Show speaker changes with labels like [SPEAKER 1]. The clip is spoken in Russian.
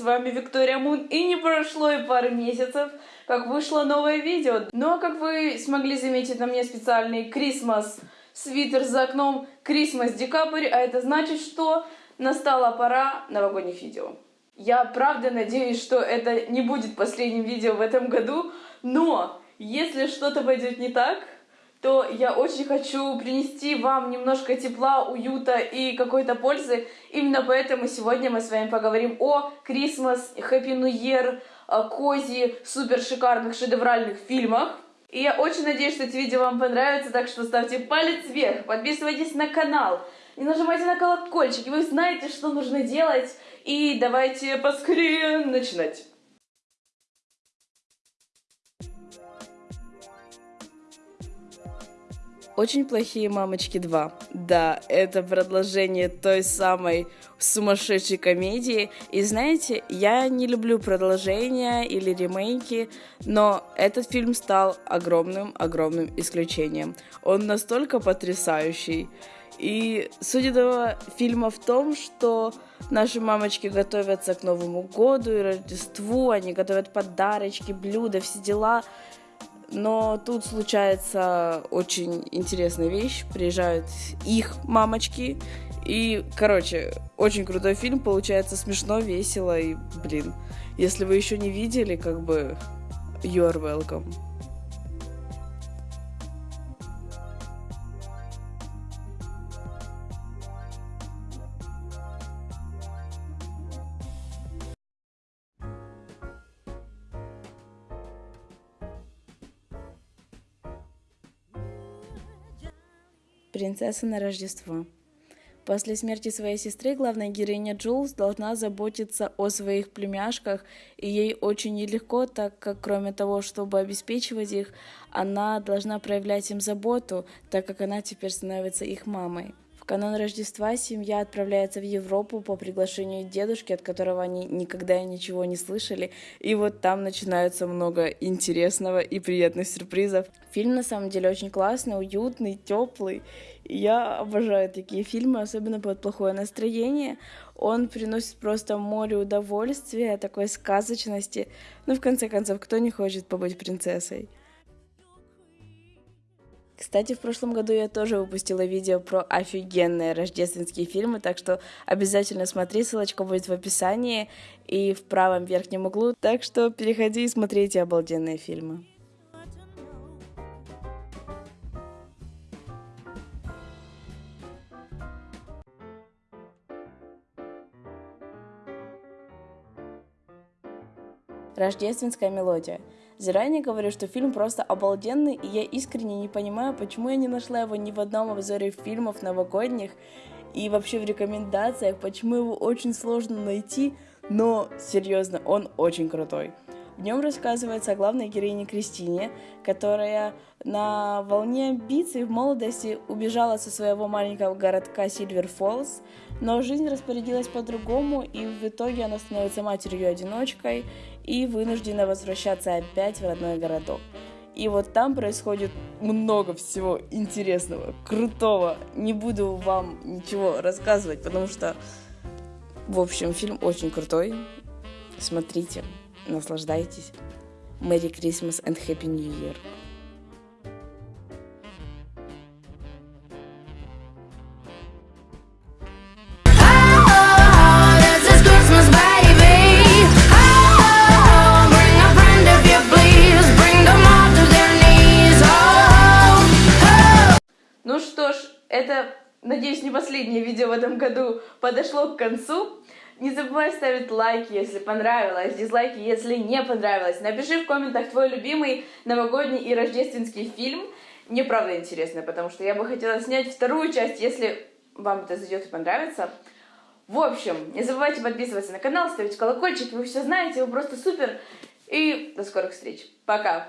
[SPEAKER 1] вами Виктория Мун, и не прошло и пары месяцев, как вышло новое видео. Ну, а как вы смогли заметить, на мне специальный Крисмас свитер за окном, Крисмас декабрь, а это значит, что настала пора новогодних видео. Я правда надеюсь, что это не будет последним видео в этом году, но если что-то пойдет не так, то я очень хочу принести вам немножко тепла, уюта и какой-то пользы. Именно поэтому сегодня мы с вами поговорим о Christmas, Happy New Year, кози, супер шикарных шедевральных фильмах. И я очень надеюсь, что эти видео вам понравятся, так что ставьте палец вверх, подписывайтесь на канал и нажимайте на колокольчик, и вы знаете, что нужно делать. И давайте поскорее начинать. Очень плохие мамочки 2. Да, это продолжение той самой сумасшедшей комедии. И знаете, я не люблю продолжения или ремейки, но этот фильм стал огромным-огромным исключением. Он настолько потрясающий. И суть этого фильма в том, что наши мамочки готовятся к Новому году и Рождеству, они готовят подарочки, блюда, все дела. Но тут случается очень интересная вещь. Приезжают их мамочки. И, короче, очень крутой фильм. Получается смешно, весело. И, блин, если вы еще не видели, как бы, you are welcome. Принцесса на Рождество. После смерти своей сестры главная героиня Джулс должна заботиться о своих племяшках, и ей очень нелегко, так как кроме того, чтобы обеспечивать их, она должна проявлять им заботу, так как она теперь становится их мамой канун Рождества семья отправляется в Европу по приглашению дедушки, от которого они никогда ничего не слышали. И вот там начинается много интересного и приятных сюрпризов. Фильм на самом деле очень классный, уютный, теплый. Я обожаю такие фильмы, особенно под плохое настроение. Он приносит просто море удовольствия, такой сказочности. Ну, в конце концов, кто не хочет побыть принцессой? Кстати, в прошлом году я тоже выпустила видео про офигенные рождественские фильмы, так что обязательно смотри, ссылочка будет в описании и в правом верхнем углу, так что переходи и смотри эти обалденные фильмы. Рождественская мелодия – Заранее говорю, что фильм просто обалденный, и я искренне не понимаю, почему я не нашла его ни в одном обзоре фильмов новогодних и вообще в рекомендациях, почему его очень сложно найти, но серьезно, он очень крутой. В нем рассказывается о главной героине Кристине, которая на волне амбиций в молодости убежала со своего маленького городка Сильвер Фоллс, но жизнь распорядилась по-другому, и в итоге она становится матерью-одиночкой и вынуждена возвращаться опять в родной городок. И вот там происходит много всего интересного, крутого. Не буду вам ничего рассказывать, потому что, в общем, фильм очень крутой. Смотрите, наслаждайтесь. Merry Christmas and Happy New Year. Это, надеюсь, не последнее видео в этом году подошло к концу. Не забывай ставить лайки, если понравилось, дизлайки, если не понравилось. Напиши в комментах твой любимый новогодний и рождественский фильм. Мне правда интересно, потому что я бы хотела снять вторую часть, если вам это зайдет и понравится. В общем, не забывайте подписываться на канал, ставить колокольчик, вы все знаете, вы просто супер. И до скорых встреч. Пока!